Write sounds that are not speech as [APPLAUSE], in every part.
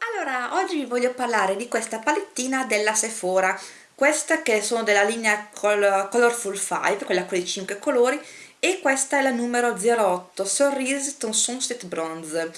Allora, oggi vi voglio parlare di questa palettina della Sephora. Questa che sono della linea Colorful 5, quella con i 5 colori e questa è la numero 08, Cerise Ton Sunset Bronze.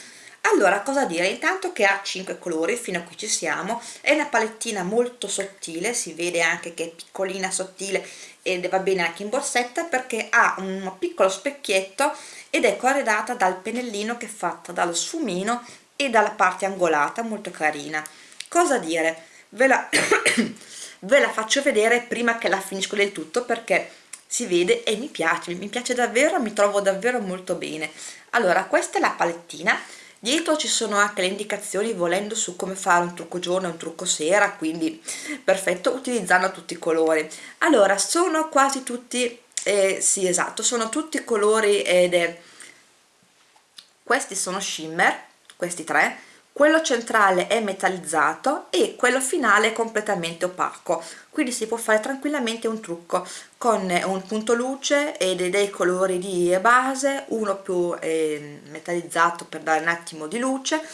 Allora, cosa dire? Intanto che ha 5 colori, fino a qui ci siamo, è una palettina molto sottile, si vede anche che è piccolina, sottile ed va bene anche in borsetta perché ha un piccolo specchietto ed è corredata dal pennellino che è fatta dallo sfumino e dalla parte angolata molto carina. Cosa dire? Ve la, [COUGHS] ve la faccio vedere prima che la finisco del tutto perché si vede e mi piace mi piace davvero mi trovo davvero molto bene. Allora questa è la palettina. Dietro ci sono anche le indicazioni volendo su come fare un trucco giorno e un trucco sera quindi perfetto utilizzando tutti i colori. Allora sono quasi tutti eh, sì esatto sono tutti colori ed è questi sono shimmer questi tre quello centrale è metallizzato e quello finale è completamente opaco. Quindi si può fare tranquillamente un trucco con un punto luce e dei colori di base uno più eh, metallizzato per dare un attimo di luce eh,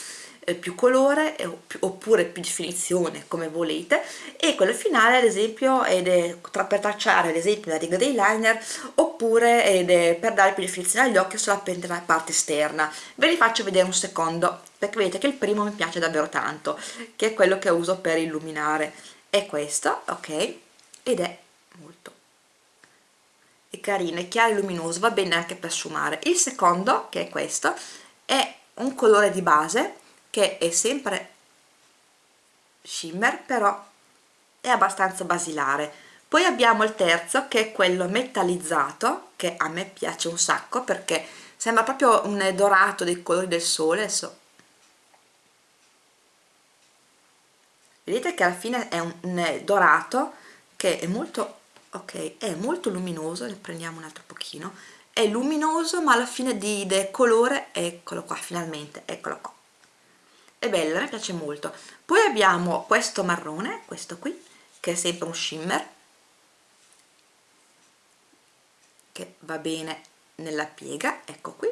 più colore oppure più definizione come volete. E quello finale ad esempio è per tracciare ad esempio la riga dei liner oppure per dare più definizione agli occhi sulla parte esterna. Ve li faccio vedere un secondo perché vedete che il primo mi piace davvero tanto che è quello che uso per illuminare. È questo ok? Ed è molto è carino, è chiaro e luminoso va bene anche per sfumare. Il secondo che è questo è un colore di base che è sempre shimmer però è abbastanza basilare. Poi abbiamo il terzo che è quello metallizzato che a me piace un sacco perché sembra proprio un dorato dei colori del sole adesso vedete che alla fine è un, un dorato che è molto ok è molto luminoso ne prendiamo un altro pochino. È luminoso ma alla fine di, di colore eccolo qua finalmente eccolo qua è bello, mi piace molto. Poi abbiamo questo marrone, questo qui che è sempre un shimmer che va bene nella piega, ecco qui.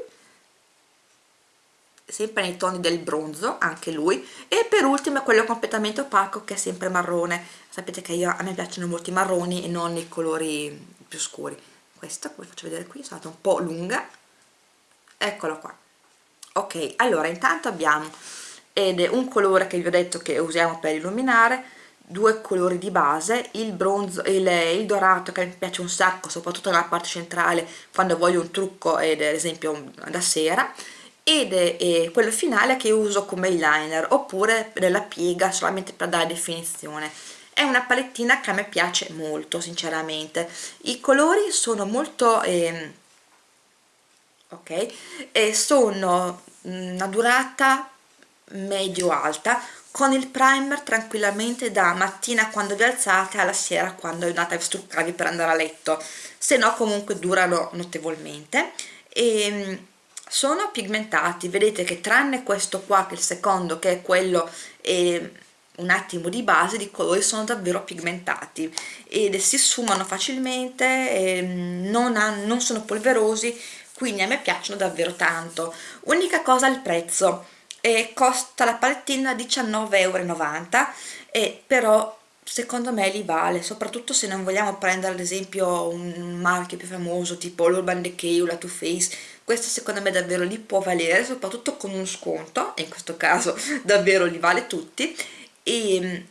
Sempre nei toni del bronzo, anche lui. E per ultimo quello completamente opaco che è sempre marrone. Sapete che io, a me piacciono molto i marroni e non i colori più scuri. Questo, come faccio vedere qui, è stata un po' lunga. Eccolo qua. Ok, allora intanto abbiamo ed è un colore che vi ho detto che usiamo per illuminare due colori di base, il bronzo il, il dorato che mi piace un sacco soprattutto nella parte centrale quando voglio un trucco ed ad esempio da sera ed è, è quello finale che uso come eyeliner oppure nella piega solamente per dare definizione. È una palettina che a me piace molto sinceramente. I colori sono molto eh, ok e sono una durata medio alta con il primer tranquillamente da mattina quando vi alzate alla sera quando andate a struccarvi per andare a letto. Se no comunque durano notevolmente. E ehm, sono pigmentati. Vedete che tranne questo qua che è il secondo che è quello eh, un attimo di base di colori sono davvero pigmentati. Ed si sfumano facilmente eh, non, ha, non sono polverosi quindi a me piacciono davvero tanto. Unica cosa il prezzo e costa la palettina 19,90 euro e però secondo me li vale soprattutto se non vogliamo prendere ad esempio un marchio più famoso tipo l'Urban Decay o la Too Faced questo secondo me davvero li può valere soprattutto con un sconto e in questo caso [LAUGHS] davvero li vale tutti e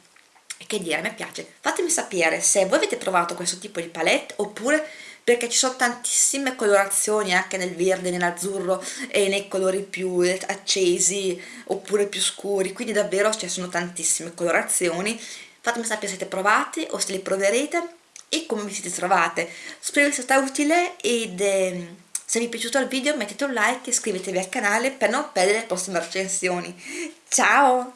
che dire, me piace. Fatemi sapere se voi avete provato questo tipo di palette oppure perché ci sono tantissime colorazioni anche nel verde, nell'azzurro e nei colori più accesi oppure più scuri. Quindi davvero ci sono tantissime colorazioni. Fatemi sapere se siete provati o se li proverete e come vi siete trovate. Spero sia stato utile ed eh, se vi è piaciuto il video mettete un like e iscrivetevi al canale per non perdere le prossime recensioni. Ciao